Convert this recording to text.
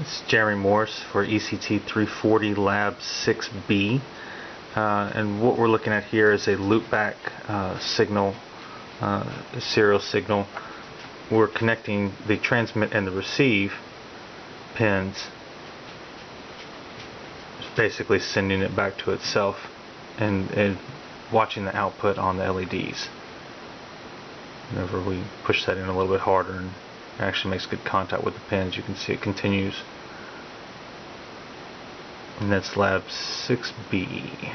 It's Jerry Morse for ECT 340 Lab 6B. Uh, and what we're looking at here is a loopback uh, signal, uh, serial signal. We're connecting the transmit and the receive pins, It's basically sending it back to itself and, and watching the output on the LEDs. Whenever we push that in a little bit harder it actually makes good contact with the pins, you can see it continues. And that's lab 6B.